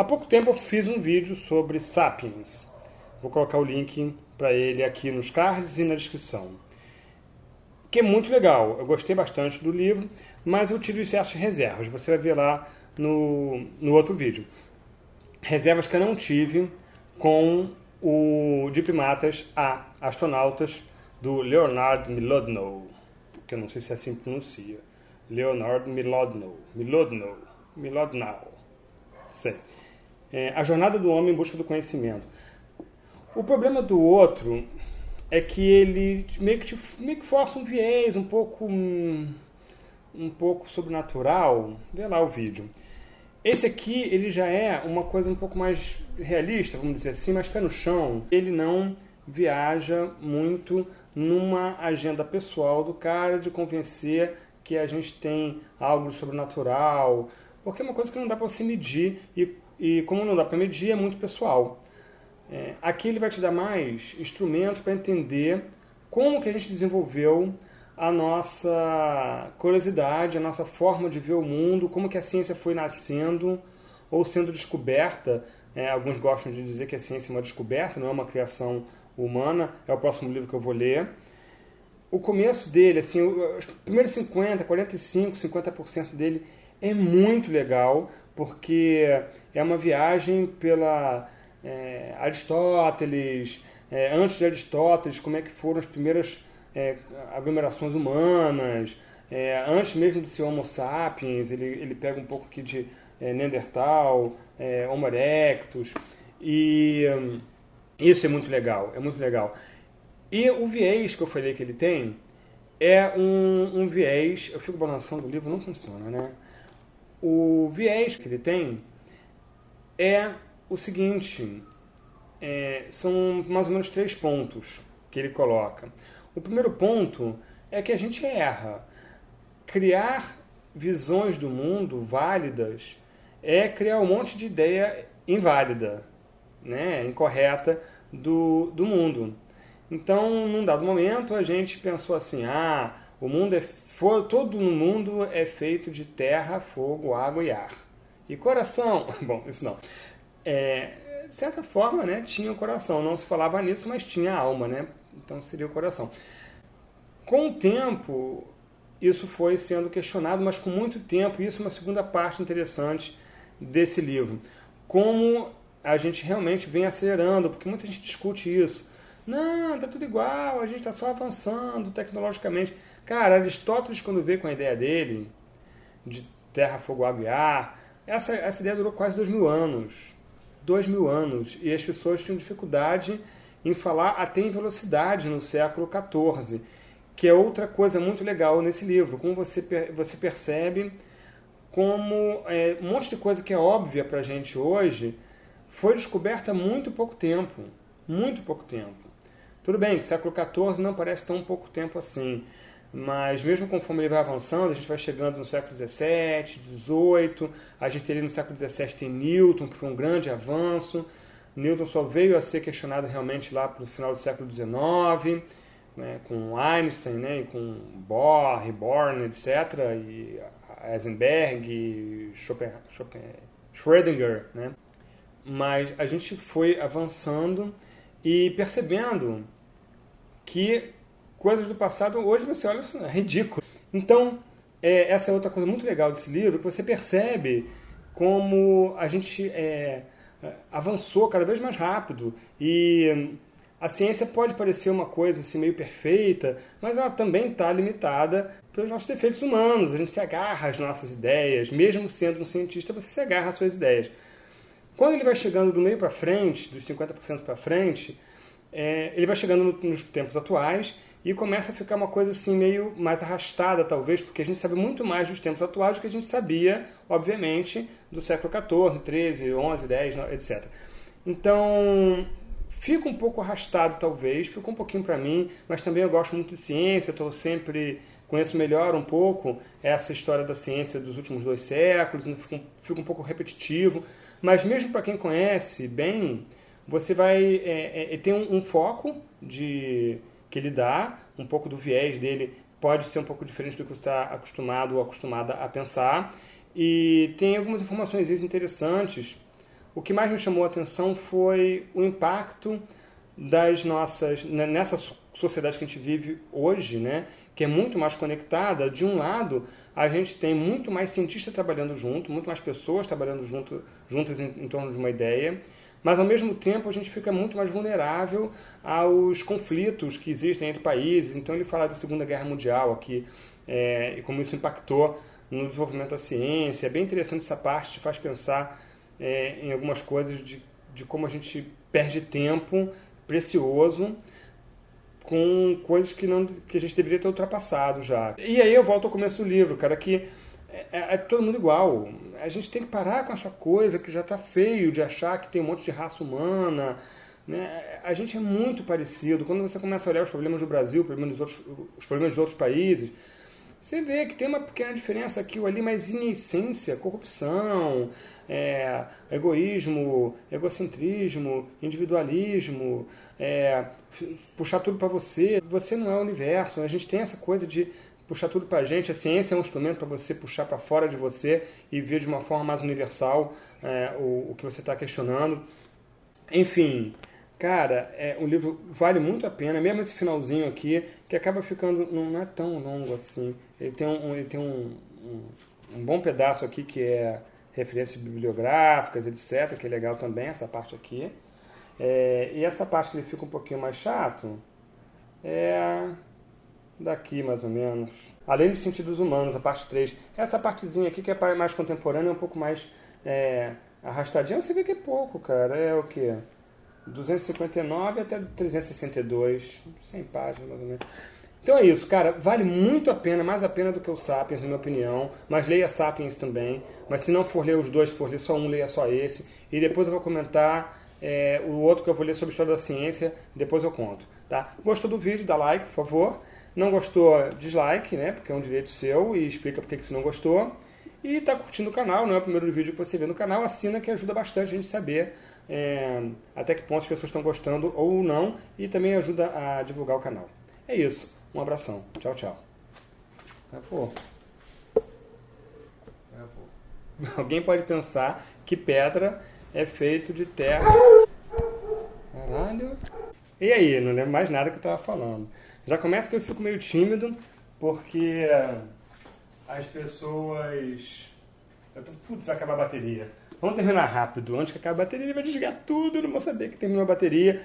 Há pouco tempo eu fiz um vídeo sobre Sapiens. Vou colocar o link para ele aqui nos cards e na descrição. Que é muito legal, eu gostei bastante do livro, mas eu tive certas reservas. Você vai ver lá no, no outro vídeo. Reservas que eu não tive com o de primatas a astronautas do Leonard Milodnow, que eu não sei se é assim que pronuncia. Leonard Milodnow. Milodnow. Milodnow. Sei. É, a jornada do homem em busca do conhecimento. O problema do outro é que ele meio que, te, meio que força um viés um pouco um, pouco sobrenatural. Vê lá o vídeo. Esse aqui, ele já é uma coisa um pouco mais realista, vamos dizer assim, mais pé no chão. Ele não viaja muito numa agenda pessoal do cara de convencer que a gente tem algo sobrenatural, porque é uma coisa que não dá para se medir e, e como não dá para medir, é muito pessoal. É, aqui ele vai te dar mais instrumento para entender como que a gente desenvolveu a nossa curiosidade, a nossa forma de ver o mundo, como que a ciência foi nascendo ou sendo descoberta. É, alguns gostam de dizer que a ciência é uma descoberta, não é uma criação humana. É o próximo livro que eu vou ler. O começo dele, assim, os primeiros 50, 45, 50% dele é muito legal, porque é uma viagem pela é, Aristóteles, é, antes de Aristóteles, como é que foram as primeiras é, aglomerações humanas, é, antes mesmo do seu Homo sapiens, ele, ele pega um pouco aqui de é, Neandertal, é, Homo erectus, e hum, isso é muito legal, é muito legal. E o viés que eu falei que ele tem é um, um viés, eu fico balançando o livro, não funciona, né? O viés que ele tem é o seguinte, é, são mais ou menos três pontos que ele coloca. O primeiro ponto é que a gente erra. Criar visões do mundo válidas é criar um monte de ideia inválida, né, incorreta do, do mundo. Então, num dado momento, a gente pensou assim, ah, o mundo é todo no mundo é feito de terra, fogo, água e ar. E coração, bom, isso não. É, de certa forma, né, tinha o coração. Não se falava nisso, mas tinha alma, né? Então seria o coração. Com o tempo, isso foi sendo questionado, mas com muito tempo, isso é uma segunda parte interessante desse livro. Como a gente realmente vem acelerando, porque muita gente discute isso. Não, tá tudo igual, a gente está só avançando tecnologicamente. Cara, Aristóteles, quando veio com a ideia dele, de terra, fogo, água e ar, essa, essa ideia durou quase dois mil anos. Dois mil anos. E as pessoas tinham dificuldade em falar até em velocidade no século XIV, que é outra coisa muito legal nesse livro. Como você, você percebe como é, um monte de coisa que é óbvia para a gente hoje foi descoberta há muito pouco tempo. Muito pouco tempo. Tudo bem que século XIV não parece tão pouco tempo assim, mas mesmo conforme ele vai avançando, a gente vai chegando no século XVII, XVIII, a gente ali no século XVII tem Newton, que foi um grande avanço, Newton só veio a ser questionado realmente lá para o final do século XIX, né, com Einstein, né, com Bohr, Born, etc., e Heisenberg, Schopen, Schopen, Schrödinger. Né? Mas a gente foi avançando e percebendo que coisas do passado, hoje você olha, isso é ridículo. Então, é, essa é outra coisa muito legal desse livro, que você percebe como a gente é, avançou cada vez mais rápido e a ciência pode parecer uma coisa assim meio perfeita, mas ela também está limitada pelos nossos defeitos humanos. A gente se agarra às nossas ideias, mesmo sendo um cientista, você se agarra às suas ideias. Quando ele vai chegando do meio para frente, dos 50% para frente, é, ele vai chegando no, nos tempos atuais e começa a ficar uma coisa assim meio mais arrastada, talvez, porque a gente sabe muito mais dos tempos atuais do que a gente sabia, obviamente, do século XIV, XIII, XI, X, etc. Então, fica um pouco arrastado, talvez, fica um pouquinho para mim, mas também eu gosto muito de ciência, estou sempre conheço melhor um pouco essa história da ciência dos últimos dois séculos, fica fica um pouco repetitivo, mas mesmo para quem conhece bem, você vai é, é, tem um, um, foco de que ele dá, um pouco do viés dele pode ser um pouco diferente do que você está acostumado ou acostumada a pensar, e tem algumas informações interessantes. O que mais me chamou a atenção foi o impacto das nossas né, nessa sociedade que a gente vive hoje, né, que é muito mais conectada. De um lado, a gente tem muito mais cientistas trabalhando junto, muito mais pessoas trabalhando junto, juntas em, em torno de uma ideia, mas ao mesmo tempo a gente fica muito mais vulnerável aos conflitos que existem entre países. Então ele fala da Segunda Guerra Mundial aqui é, e como isso impactou no desenvolvimento da ciência. É bem interessante essa parte, te faz pensar é, em algumas coisas de, de como a gente perde tempo precioso com coisas que, não, que a gente deveria ter ultrapassado já. E aí eu volto ao começo do livro, cara, que é, é, é todo mundo igual. A gente tem que parar com essa coisa que já está feio de achar que tem um monte de raça humana. Né? A gente é muito parecido. Quando você começa a olhar os problemas do Brasil, problemas outros, os problemas de outros países, você vê que tem uma pequena diferença aqui ou ali, mas em essência, corrupção, é, egoísmo, egocentrismo, individualismo, é, puxar tudo para você. Você não é o universo. A gente tem essa coisa de puxar tudo para a gente. A ciência é um instrumento para você puxar para fora de você e ver de uma forma mais universal é, o, o que você está questionando. Enfim, Cara, é, o livro vale muito a pena, mesmo esse finalzinho aqui, que acaba ficando. não é tão longo assim. Ele tem um, ele tem um, um, um bom pedaço aqui que é referências bibliográficas, etc., que é legal também, essa parte aqui. É, e essa parte que ele fica um pouquinho mais chato é daqui, mais ou menos. Além dos sentidos humanos, a parte 3. Essa partezinha aqui que é mais contemporânea, é um pouco mais é, arrastadinha. Você vê que é pouco, cara. É o quê? 259 até 362, 100 páginas mais ou menos. Então é isso, cara, vale muito a pena, mais a pena do que o Sapiens, na minha opinião, mas leia Sapiens também, mas se não for ler os dois, for ler só um, leia só esse, e depois eu vou comentar é, o outro que eu vou ler sobre história da ciência, depois eu conto, tá? Gostou do vídeo, dá like, por favor, não gostou, dislike, né, porque é um direito seu, e explica porque que você não gostou, e está curtindo o canal, não é o primeiro vídeo que você vê no canal, assina que ajuda bastante a gente saber é, até que ponto as pessoas estão gostando ou não e também ajuda a divulgar o canal. É isso. Um abração. Tchau, tchau. Pô. Alguém pode pensar que pedra é feito de terra. Caralho. E aí? Não lembro mais nada que eu estava falando. Já começa que eu fico meio tímido, porque as pessoas... Eu tô... Putz, vai acabar a bateria. Vamos terminar rápido. Antes que acabe a bateria, ele vai desligar tudo. Não vou saber que terminou a bateria.